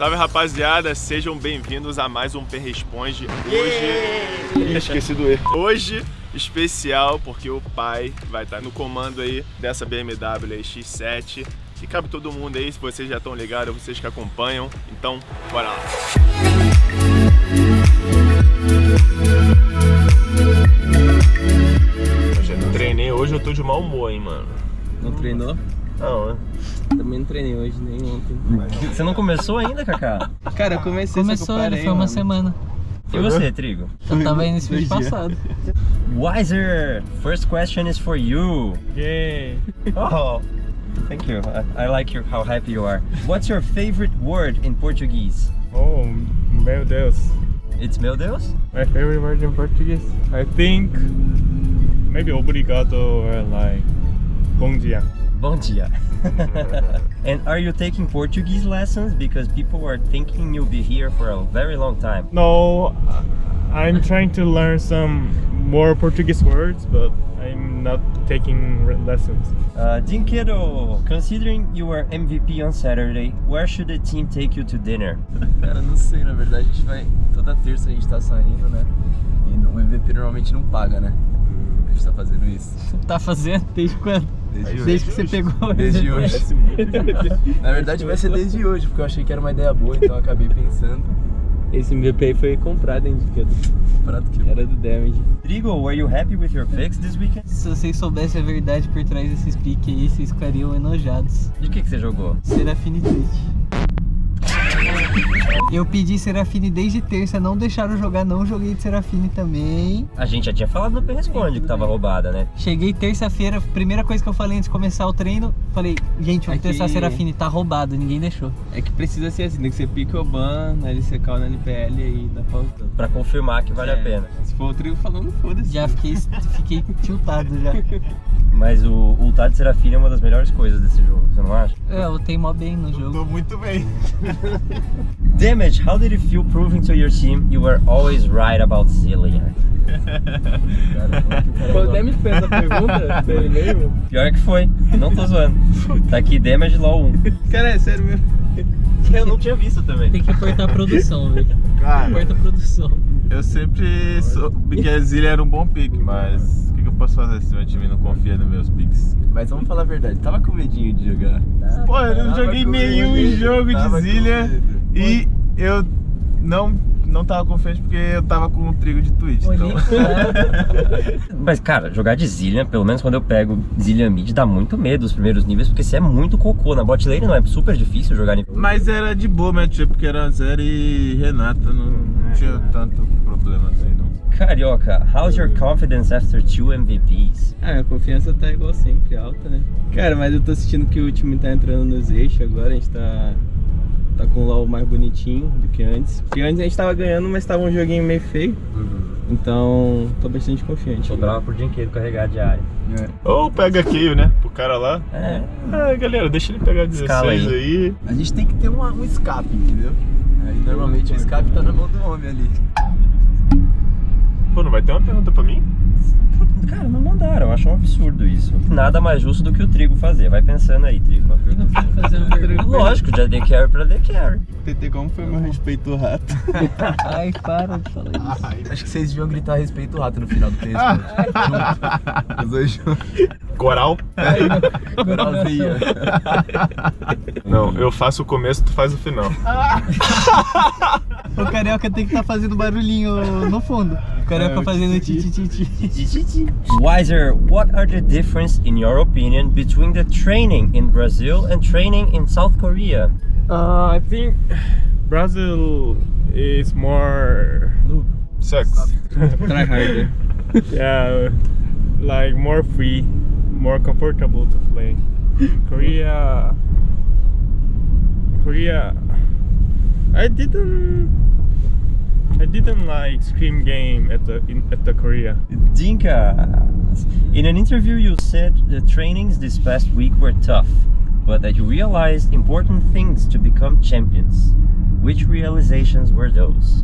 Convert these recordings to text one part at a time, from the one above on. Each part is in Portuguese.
Salve rapaziada, sejam bem-vindos a mais um Pen Responde. Hoje. Esqueci do erro. Hoje, especial, porque o pai vai estar no comando aí dessa BMW X7. E cabe todo mundo aí, se vocês já estão ligados, vocês que acompanham. Então, bora lá. Treinei hoje, eu tô de mau humor, hein, mano. Não treinou? Não? Também não treinei hoje, nem ontem. Você não começou ainda, Kaká? Cara, eu comecei, Começou, ele foi uma mano. semana. E você, Trigo? Eu tava aí nesse Dois vídeo passado. Wiser, first question is for you. Yay! Oh, thank you. I, I like your, how happy you are. What's your favorite word in Portuguese? Oh, meu Deus. It's meu Deus? My favorite word in Portuguese? I think maybe obrigado or like bom dia. Bom dia. and are you taking Portuguese lessons? Because people are thinking you'll be here for a very long time. No, I'm trying to learn some more Portuguese words, but I'm not taking lessons. Uh, Dinquedo, considering you were MVP on Saturday, where should the team take you to dinner? Cara, não sei, na verdade a gente vai. Toda terça a gente tá saindo, né? E no- MVP normalmente não paga, né? Tá fazendo isso. Tá fazendo desde quando? Desde Desde que você pegou. Desde hoje. Na verdade vai ser desde hoje, porque eu achei que era uma ideia boa, então eu acabei pensando. Esse MVP aí foi comprado, hein, Diquedo? Prato que era do Damage. Trigo, were you happy with your picks this weekend? Se vocês soubessem a verdade por trás desses piques aí, vocês ficariam enojados. De que, que você jogou? Serafine triste. Eu pedi Serafine desde terça, não deixaram jogar, não joguei de Serafine também. A gente já tinha falado no Responde que tava roubada, né? Cheguei terça-feira, primeira coisa que eu falei antes de começar o treino, falei, gente, vamos Aqui- testar Serafine, tá roubado, ninguém deixou. É que precisa ser assim, tem que ser pique ou ban, na LCK ou na NPL aí dá pra. Pra confirmar que vale a É. pena. For o trigo falando, foda-se. Já fiquei, fiquei tiltado já. Mas o ultar de Serafine é uma das melhores coisas desse jogo, você não acha? É, eu tenho mó bem no jogo. Tô muito bem. Damage, how did it feel proving to your team you were always right about Zillion? Qual o Damage fez a pergunta dele mesmo? Pior que foi, não tô zoando. Tá aqui Damage LOL 1. Cara, é sério mesmo. Eu não tinha visto também. Tem que apertar a produção, velho. Cara, Aperta a produção. Eu sempre soube que a Zilha era um bom pick, mas o que, que eu posso fazer se meu time não confia nos meus picks? Mas vamos falar a verdade, tava com medinho de jogar. Pô, eu não joguei nenhum medo, jogo de Zilha e eu não, não tava confiante porque eu tava com o trigo de Twitch. Então. Mas, cara, jogar de Zillion, pelo menos quando eu pego Zillion mid, dá muito medo os primeiros níveis, porque você é muito cocô. Na bot lane não é super difícil jogar nível. Mas era de boa, matchup, porque era Zero e Renata, não, não tinha tanto problema assim, não. Carioca, how's your confidence after two MVPs? Ah, minha confiança tá igual sempre, alta, né? Cara, mas eu tô sentindo que o time tá entrando nos eixos agora, a gente tá. Tá com o LOL mais bonitinho do que antes. Porque antes a gente tava ganhando, mas tava um joguinho meio feio. Então, tô bastante confiante. Tô bravo por Dinquedo carregar a diária. É. Ou pega Keio, né, pro cara lá. É, Ah, galera, deixa ele pegar 16 Escala aí. aí. A gente tem que ter uma- um escape, entendeu? Aí normalmente o escape tá na mão do homem ali. Pô, não vai ter uma pergunta pra mim? Cara, não mandaram, eu acho um absurdo isso. Nada mais justo do que o Trigo fazer. Vai pensando aí, Trigo. Lógico, de AD Carry pra Carry. TT, como foi meu respeito ao rato? Ai, para de falar isso. Acho que vocês deviam gritar respeito ao rato no final do texto. Os dois juntos. Coral? Coralzinho. Não, eu faço o começo, tu faz o final. O carioca tem que estar fazendo barulhinho no fundo. O carioca É, o fazendo titi. titi-titi. Wiser, what are the difference, in your opinion, between the training in Brazil and training in South Korea? Uh, I think Brazil is more, Sex. Try harder. yeah, like more free, more comfortable to play. Korea, Korea, I didn't, I didn't like scream game at the in, at the Korea. Dinka, in an interview you said the trainings this past week were tough, but that you realized important things to become champions. Which realizations were those?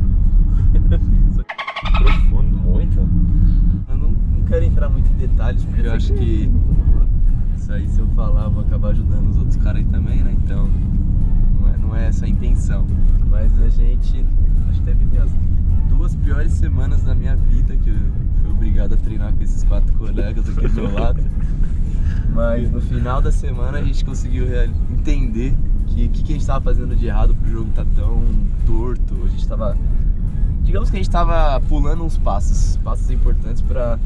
Acho que teve as duas piores semanas da minha vida que eu fui obrigado a treinar com esses quatro colegas aqui do meu lado. Mas no final da semana a gente conseguiu entender que o que, que a gente estava fazendo de errado pro jogo tá tão torto. A gente tava. Digamos que a gente tava pulando uns passos, passos importantes para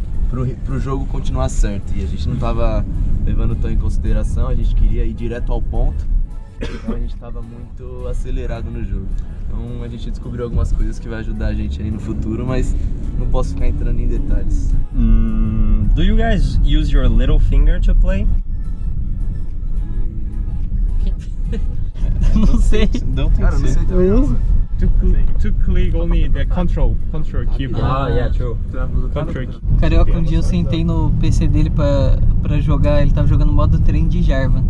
pro jogo continuar certo. E a gente não tava levando tão em consideração, a gente queria ir direto ao ponto. Então a gente tava muito acelerado no jogo. Então a gente descobriu algumas coisas que vai ajudar a gente aí no futuro, mas não posso ficar entrando em detalhes. Mm, do you guys use your little finger to play? Não sei. Não tem Cara, não sei também. não. To, cl- to click only the control, control keyboard. Ah, yeah, true. Control key. Carioca, um dia eu sentei no PC dele pra, pra jogar, ele tava jogando modo trem de Jarvan.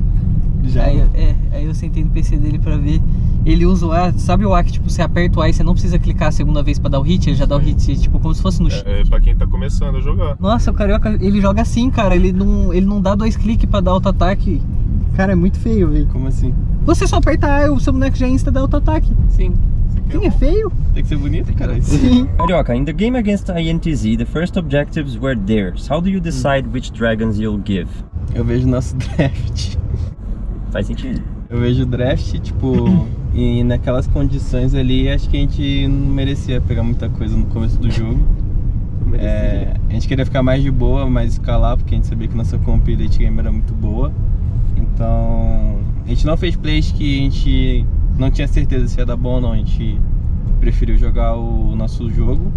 Já. Aí, eu- é, aí eu sentei no PC dele pra ver. Ele usa o A, sabe o A que tipo, você aperta o A e você não precisa clicar a segunda vez pra dar o hit, ele já dá o hit, tipo, como se fosse no X. É, é pra quem tá começando a jogar. Nossa, o Carioca, ele joga assim, cara, ele não, ele não dá dois cliques pra dar auto-ataque. Cara, é muito feio, velho. Como assim? Você só aperta A e o seu boneco já insta dá auto-ataque. Sim. Sim, é feio? Tem que ser bonito, cara. Sim. Carioca, in the game against INTZ, the first objectives were theirs. How do you decide which dragons you'll give? Eu vejo nosso draft. Faz sentido. Eu vejo o draft, tipo, e naquelas condições ali, acho que a gente não merecia pegar muita coisa no começo do jogo. É, a gente queria ficar mais de boa, mais escalar, porque a gente sabia que nossa comp late game era muito boa. Então, a gente não fez plays que a gente não tinha certeza se ia dar bom ou não. A gente preferiu jogar o nosso jogo.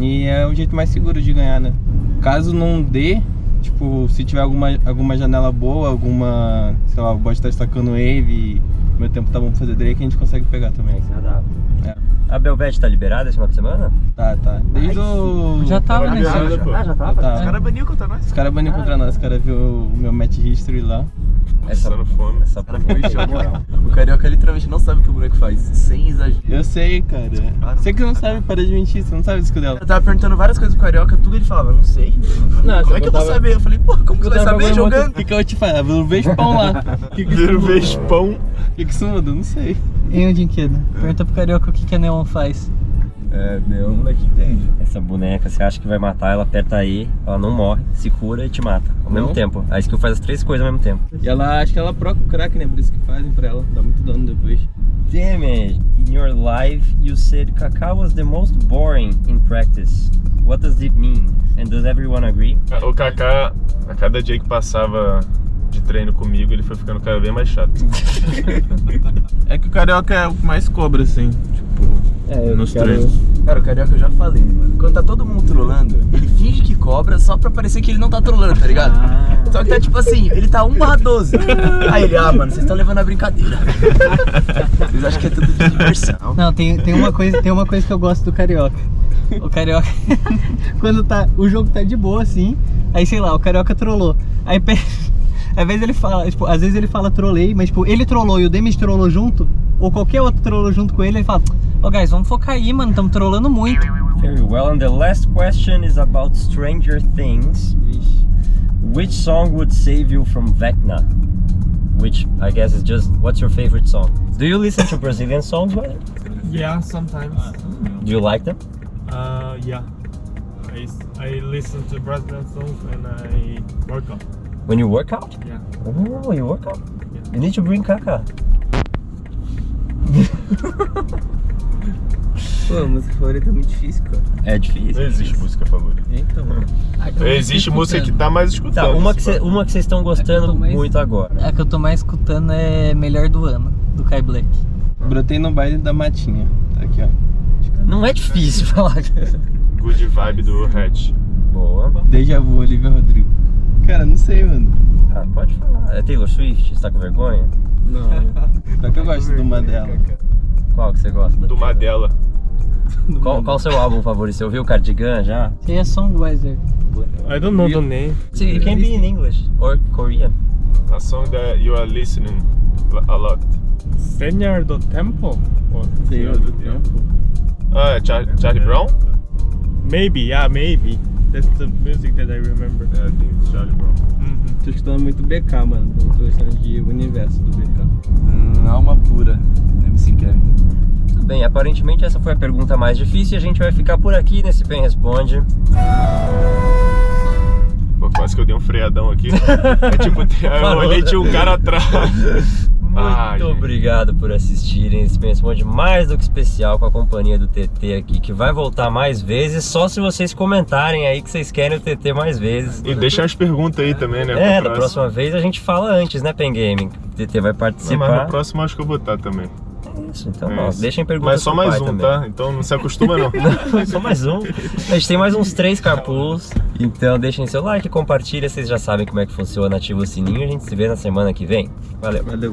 E é o jeito mais seguro de ganhar, né? Caso não dê, tipo, se tiver alguma, alguma janela boa, alguma, sei lá, o bot tá destacando wave e meu tempo tá bom pra fazer Drake, a gente consegue pegar também. É. A Belvete tá liberada esse final de semana? Tá, tá. Desde o. Já tava nesse liberado, pô. Ah, já tava? Tá. Os caras baniu contra nós. Os caras baniram contra nós, os caras viu o meu match history lá. Passando fome. Essa O foi choque. O carioca literalmente não sabe o que o boneco faz, sem exagero. Eu sei, cara. Você que não sabe, para de mentir, você não sabe o disco dela. Eu tava perguntando várias coisas pro carioca, tudo ele falava, não sei. Não, como é que eu vou saber? Eu falei, pô, como que você vai saber jogando? O que, que eu vou te falar? Eu vejo pão lá. O que, que, Vira o isso? Vespão. O que, que isso muda? Eu Não sei. Hein, o Dinquedo? Pergunta pro Carioca o que, que a Neon faz. É, meu moleque entende. Essa boneca, você acha que vai matar, ela aperta E, ela não morre, se cura e te mata. Ao mesmo Não? tempo. A skill faz as três coisas ao mesmo tempo. E ela, acho que ela proca o crack, né? Por isso que fazem pra ela. Dá muito dano depois. Damage. In your life, you said Kaká was the most boring in practice. What does it mean? And does everyone agree? O Kaká, a cada dia que passava de treino comigo, ele foi ficando cada vez mais chato. É que o carioca é o que mais cobra, assim. Tipo, É, eu nos quero- treinos. Cara, o carioca eu já falei, mano. Quando tá todo mundo trolando, ele finge que cobra só pra parecer que ele não tá trolando, tá ligado? Só que tá tipo assim, ele tá 1 barra 12. Aí ele, ah, mano, vocês estão levando a brincadeira. Vocês acham que é tudo de diversão. Não, tem, tem, uma coisa, tem uma coisa que eu gosto do Carioca. O Carioca, quando tá, o jogo tá de boa assim, aí sei lá, o Carioca trollou. Aí às vezes ele fala, tipo, às vezes ele fala trolei, mas tipo, ele trollou e o Demis trollou junto, ou qualquer outro trollou junto com ele, ele fala, ô guys, vamos focar aí, mano, tamo trollando muito. Very well. And the last question is about Stranger Things. Vixe. Which song would save you from Vecna? Which I guess is just what's your favorite song? Do you listen to Brazilian songs? Wally? Yeah, sometimes. Do you like them? Uh, yeah. I, I listen to Brazilian songs and I work out. When you work out? Yeah. Oh, you work out? Yeah. You need to bring Kaka. Pô, a música favorita é muito difícil, cara. É difícil. Não existe música favorita. Então, Existe música que tá mais escutando. Tá, uma que uma que vocês estão É gostando tô mais- muito agora. A que eu tô mais escutando é Melhor do Ano, do Kai Black. brotei no baile da matinha. Tá aqui, ó. Não é difícil falar. Good vibe do Hatch. Boa. Deja vu, Olivia Rodrigo. Cara, não sei, mano. Ah, pode falar. É Taylor Swift? Você tá com vergonha? Não. Só que eu gosto de uma dela. Qual que você gosta? da Do Taylor? Madela. Qual, qual seu álbum favorito? Você ouviu o Cardigan já? Você é Songwriter. I don't know the name. See, it can be in English or Korean. A song that you are listening a lot. Senhor do Tempo? Or- Senhor do Tempo. Ah, é Char Charlie Brown? Maybe, yeah, maybe. That's the music that I remember. É, tem Charlie Brown. Mhm. tô escutando muito BK, mano. Tô gostando de universo do BK. Hum, alma pura, MC Kevin. Tudo bem, aparentemente essa foi a pergunta mais difícil e a gente vai ficar por aqui nesse Pen Responde. Pô, quase que eu dei um freadão aqui. É tipo, eu olhei tinha um cara atrás. Muito Ah, gente. obrigado por assistirem esse Pen Responde mais do que especial com a companhia do TT aqui, que vai voltar mais vezes, só se vocês comentarem aí que vocês querem o TT mais vezes. E deixa as perguntas aí também, né? É, da próxima vez a gente fala antes, né, Pen Gaming? O TT vai Não, participar. mas no próximo acho que eu vou estar também. Isso, então, É ó, isso. deixem perguntas Mas só mais um, também. tá? Então não se acostuma não. Só mais um. A gente tem mais uns três carpools. Então deixem seu like, compartilha, vocês já sabem como é que funciona, ativa o sininho. A gente se vê na semana que vem. Valeu. Valeu.